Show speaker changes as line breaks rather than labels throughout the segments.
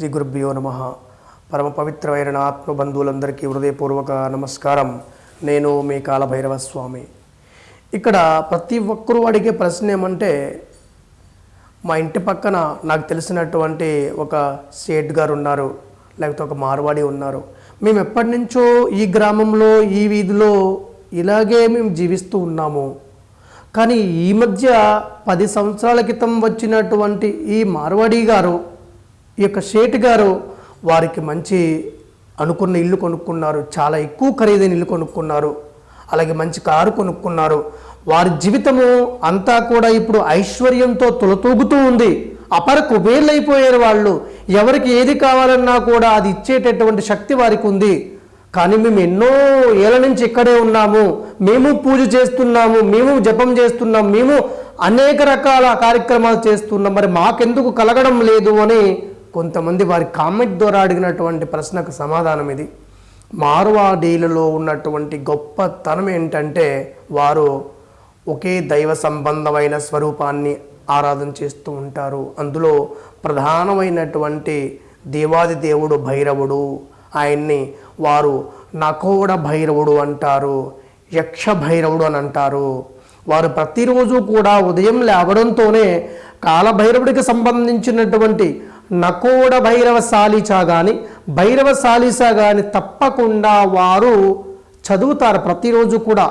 శ్రీ గురుభ్యో నమ. పరమ పవిత్రమైన ఆత్మబంధువులందరికీ హృదయపూర్వక నమస్కారం. నేను మీ కాలభైరవ స్వామి ఇక్కడ ప్రతి ఒక్కరూ అడిగే ప్రశ్న ఏమంటే మా ఇంటి పక్కన నాకు తెలిసినటువంటి ఒక సేట్ గారు ఉన్నారు లేకపోతే ఒక మార్వాడి ఉన్నారు. మేము ఎప్పటి నుంచో ఈ గ్రామంలో ఈ వీధిలో ఇలాగే మేము జీవిస్తూ ఉన్నాము. కానీ ఈ మధ్య పది సంవత్సరాల క్రితం వచ్చినటువంటి ఈ మార్వాడి గారు ఈ యొక్క షేట్ గారు వారికి మంచి అనుకున్న ఇల్లు కొనుక్కున్నారు చాలా ఎక్కువ ఖరీదైన ఇల్లు కొనుక్కున్నారు అలాగే మంచి కారు కొనుక్కున్నారు. వారి జీవితము అంతా కూడా ఇప్పుడు ఐశ్వర్యంతో తులతూగుతూ ఉంది. అపర కుబేర్లైపోయారు వాళ్ళు. ఎవరికి ఏది కావాలన్నా కూడా అది ఇచ్చేటటువంటి శక్తి వారికి ఉంది. కానీ మేము ఎన్నో ఏళ్ళ నుంచి ఇక్కడే ఉన్నాము. మేము పూజ చేస్తున్నాము మేము జపం చేస్తున్నాం మేము అనేక రకాల కార్యక్రమాలు చేస్తున్నాం మరి మాకెందుకు కలగడం లేదు అని కొంతమంది వారి కామెంట్ ద్వారా అడిగినటువంటి ప్రశ్నకు సమాధానం ఇది. మార్వాడీలలో ఉన్నటువంటి గొప్పతనం ఏంటంటే వారు ఒకే దైవ సంబంధమైన స్వరూపాన్ని ఆరాధన చేస్తూ ఉంటారు. అందులో ప్రధానమైనటువంటి దేవాది దేవుడు భైరవుడు ఆయన్ని వారు నకోడ భైరవుడు అంటారు యక్ష భైరవుడు అని అంటారు. వారు ప్రతిరోజు కూడా ఉదయం లేవడంతోనే కాలభైరవుడికి సంబంధించినటువంటి నకోడ భైరవ సాలిచా కానీ భైరవ సాలీసా కానీ తప్పకుండా వారు చదువుతారు ప్రతిరోజు కూడా.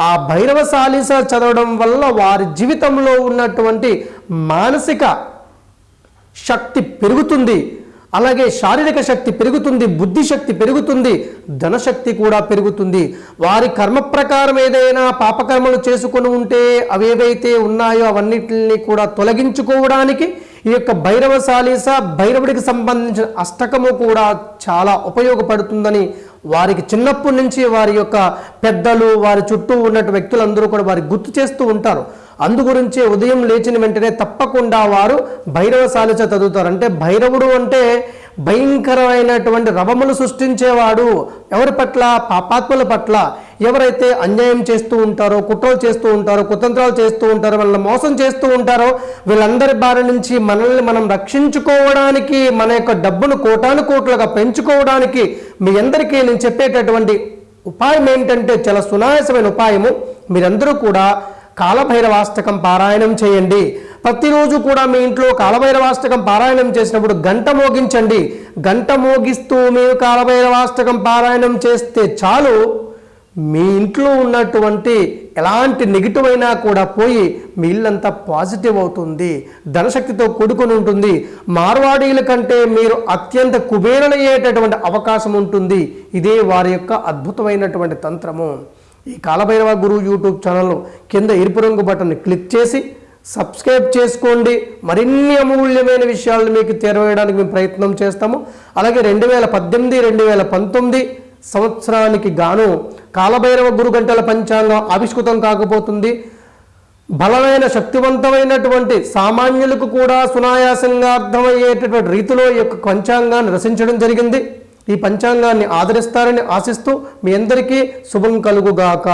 ఆ భైరవ సాలిస చదవడం వల్ల వారి జీవితంలో ఉన్నటువంటి మానసిక శక్తి పెరుగుతుంది. అలాగే శారీరక శక్తి పెరుగుతుంది బుద్ధి శక్తి పెరుగుతుంది ధనశక్తి కూడా పెరుగుతుంది. వారి కర్మ ప్రకారం ఏదైనా పాపకర్మలు చేసుకొని ఉంటే అవేవైతే ఉన్నాయో అవన్నిటిని కూడా తొలగించుకోవడానికి ఈ యొక్క భైరవ సాలీస భైరవుడికి సంబంధించిన అష్టకము కూడా చాలా ఉపయోగపడుతుందని వారికి చిన్నప్పటి నుంచి వారి యొక్క పెద్దలు వారి చుట్టూ ఉన్నటువంటి వ్యక్తులందరూ కూడా వారికి గుర్తు చేస్తూ ఉంటారు. అందుగురించే ఉదయం లేచిన వెంటనే తప్పకుండా వారు భైరవ సాలిస చదువుతారు. అంటే భైరవుడు అంటే భయంకరమైనటువంటి రవములు సృష్టించేవాడు. ఎవరి పట్ల? పాపాత్మల పట్ల. ఎవరైతే అన్యాయం చేస్తూ ఉంటారో కుట్రలు చేస్తూ ఉంటారో కుతంత్రాలు చేస్తూ ఉంటారో వాళ్ళని మోసం చేస్తూ ఉంటారో వీళ్ళందరి బారి నుంచి మనల్ని మనం రక్షించుకోవడానికి మన యొక్క డబ్బును కోటాను కోట్లుగా పెంచుకోవడానికి మీ అందరికీ నేను చెప్పేటటువంటి ఉపాయం ఏంటంటే చాలా సునాయాసమైన ఉపాయము. మీరందరూ కూడా కాలభైరవాష్టకం పారాయణం చేయండి. ప్రతిరోజు కూడా మీ ఇంట్లో కాలభైరవాష్టకం పారాయణం చేసినప్పుడు గంట మోగించండి. గంట మోగిస్తూ మీరు కాలభైరవాష్టకం పారాయణం చేస్తే చాలు. మీ ఇంట్లో ఉన్నటువంటి ఎలాంటి నెగిటివ్ అయినా కూడా పోయి మీ ఇల్లంతా పాజిటివ్ అవుతుంది ధనశక్తితో కూడుకొని ఉంటుంది. మార్వాడీల కంటే మీరు అత్యంత కుబేరలయ్యేటటువంటి అవకాశం ఉంటుంది. ఇదే వారి యొక్క అద్భుతమైనటువంటి తంత్రము. ఈ కాలభైరవ గురు యూట్యూబ్ ఛానల్ కింద ఎరుపు రంగు బటన్ని క్లిక్ చేసి సబ్స్క్రైబ్ చేసుకోండి. మరిన్ని అమూల్యమైన విషయాలను మీకు తెరవేయడానికి మేము ప్రయత్నం చేస్తాము. అలాగే రెండు వేల పద్దెనిమిది రెండు వేల పంతొమ్మిది సంవత్సరానికి గాను కాలభైరవ గురు గంటల పంచాంగం ఆవిష్కృతం కాకపోతుంది. బలమైన శక్తివంతమైనటువంటి సామాన్యులకు కూడా సునాయాసంగా అర్థమయ్యేటటువంటి రీతిలో ఈ యొక్క పంచాంగాన్ని రచించడం జరిగింది. ఈ పంచాంగాన్ని ఆదరిస్తారని ఆశిస్తూ మీ అందరికీ శుభం కలుగుగాక.